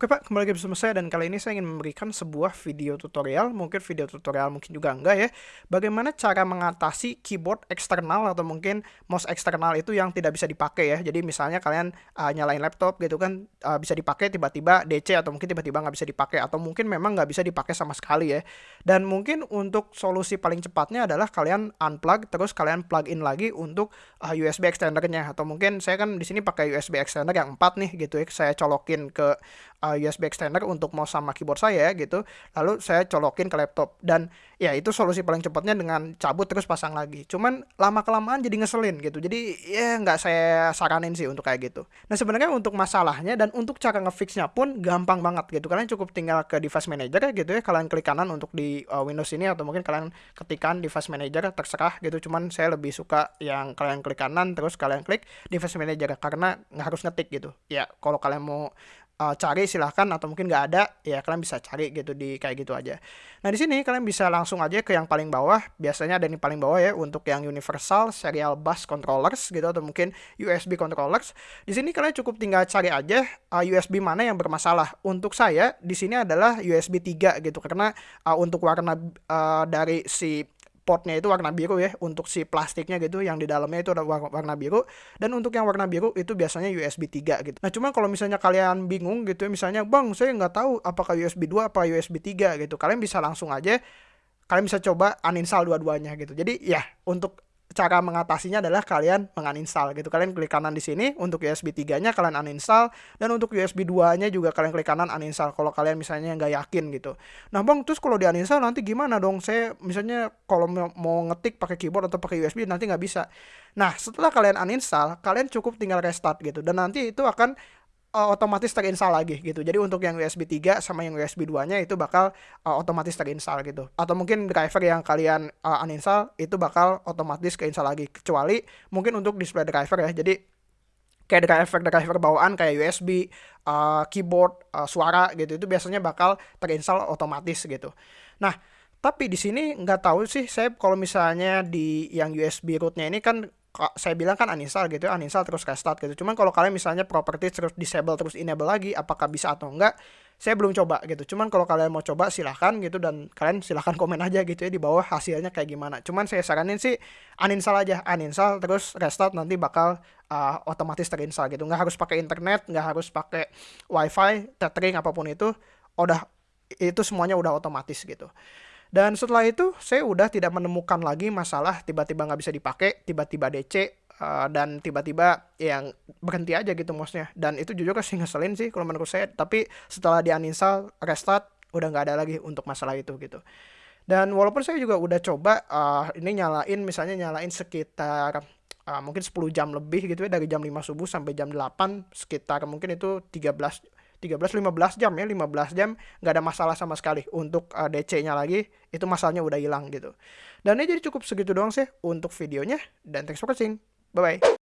Oke Pak, kembali lagi bersama saya dan kali ini saya ingin memberikan sebuah video tutorial, mungkin video tutorial mungkin juga enggak ya, bagaimana cara mengatasi keyboard eksternal atau mungkin mouse eksternal itu yang tidak bisa dipakai ya. Jadi misalnya kalian uh, nyalain laptop gitu kan uh, bisa dipakai tiba-tiba DC atau mungkin tiba-tiba nggak bisa dipakai atau mungkin memang nggak bisa dipakai sama sekali ya. Dan mungkin untuk solusi paling cepatnya adalah kalian unplug terus kalian plug in lagi untuk uh, USB extendernya atau mungkin saya kan di sini pakai USB extender yang 4 nih gitu ya. Saya colokin ke uh, USB extender untuk mouse sama keyboard saya gitu. Lalu saya colokin ke laptop. Dan ya itu solusi paling cepatnya dengan cabut terus pasang lagi. Cuman lama kelamaan jadi ngeselin gitu. Jadi ya nggak saya saranin sih untuk kayak gitu. Nah sebenarnya untuk masalahnya dan untuk cara ngefixnya pun gampang banget gitu. Kalian cukup tinggal ke device manager gitu ya. Kalian klik kanan untuk di uh, Windows ini atau mungkin kalian ketikan device manager terserah gitu. Cuman saya lebih suka yang kalian klik kanan terus kalian klik device manager. Karena nggak harus ngetik gitu. Ya kalau kalian mau uh, cari silahkan atau mungkin nggak ada ya kalian bisa cari gitu di kayak gitu aja. Nah di sini kalian bisa langsung aja ke yang paling bawah. Biasanya ada yang paling bawah ya untuk yang universal serial bus controllers gitu atau mungkin USB controllers. Di sini kalian cukup tinggal cari aja uh, USB mana yang bermasalah. Untuk saya di sini adalah USB 3 gitu karena uh, untuk warna uh, dari si portnya itu warna biru ya untuk si plastiknya gitu yang di dalamnya itu ada warna biru. Dan untuk yang warna biru itu biasanya USB 3 gitu. Nah cuma kalau misalnya kalian bingung gitu ya misalnya bang saya nggak tahu apakah USB 2 apa USB 3 gitu. Kalian bisa langsung aja kalian bisa coba uninstall dua-duanya gitu. Jadi ya untuk cara mengatasinya adalah kalian menguninstall gitu. Kalian klik kanan di sini untuk USB 3-nya kalian uninstall dan untuk USB 2-nya juga kalian klik kanan uninstall kalau kalian misalnya nggak yakin gitu. Nah, Bang, terus kalau di uninstall nanti gimana dong? Saya misalnya kalau mau ngetik pakai keyboard atau pakai USB nanti nggak bisa. Nah, setelah kalian uninstall, kalian cukup tinggal restart gitu dan nanti itu akan uh, otomatis terinstall lagi gitu. Jadi untuk yang USB 3 sama yang USB 2-nya itu bakal uh, otomatis terinstall gitu. Atau mungkin driver yang kalian uh, uninstall itu bakal otomatis keinstall lagi kecuali mungkin untuk display driver ya. Jadi kayak driver driver bawaan kayak USB, uh, keyboard, uh, suara gitu itu biasanya bakal terinstall otomatis gitu. Nah, tapi di sini nggak tahu sih saya kalau misalnya di yang USB rootnya ini kan saya bilang kan uninstall gitu ya, uninstall terus restart gitu. Cuman kalau kalian misalnya properties terus disable terus enable lagi, apakah bisa atau enggak? Saya belum coba gitu. Cuman kalau kalian mau coba silahkan gitu dan kalian silahkan komen aja gitu ya di bawah hasilnya kayak gimana. Cuman saya saranin sih uninstall aja, uninstall terus restart nanti bakal uh, otomatis terinstall gitu. Nggak harus pakai internet, nggak harus pakai wifi, tethering apa pun itu, udah itu semuanya udah otomatis gitu. Dan setelah itu saya udah tidak menemukan lagi masalah tiba-tiba nggak bisa dipakai, tiba-tiba DC, uh, dan tiba-tiba yang berhenti aja gitu mouse-nya. Dan itu jujur sih ngeselin sih kalau menurut saya. Tapi setelah di uninstall, restart, udah nggak ada lagi untuk masalah itu gitu. Dan walaupun saya juga udah coba uh, ini nyalain misalnya nyalain sekitar uh, mungkin 10 jam lebih gitu ya dari jam 5 subuh sampai jam 8 sekitar mungkin itu 13 13-15 jam ya 15 jam nggak ada masalah sama sekali untuk uh, DC-nya lagi itu masalahnya udah hilang gitu. Dan ini jadi cukup segitu doang sih untuk videonya dan thanks for watching. Bye bye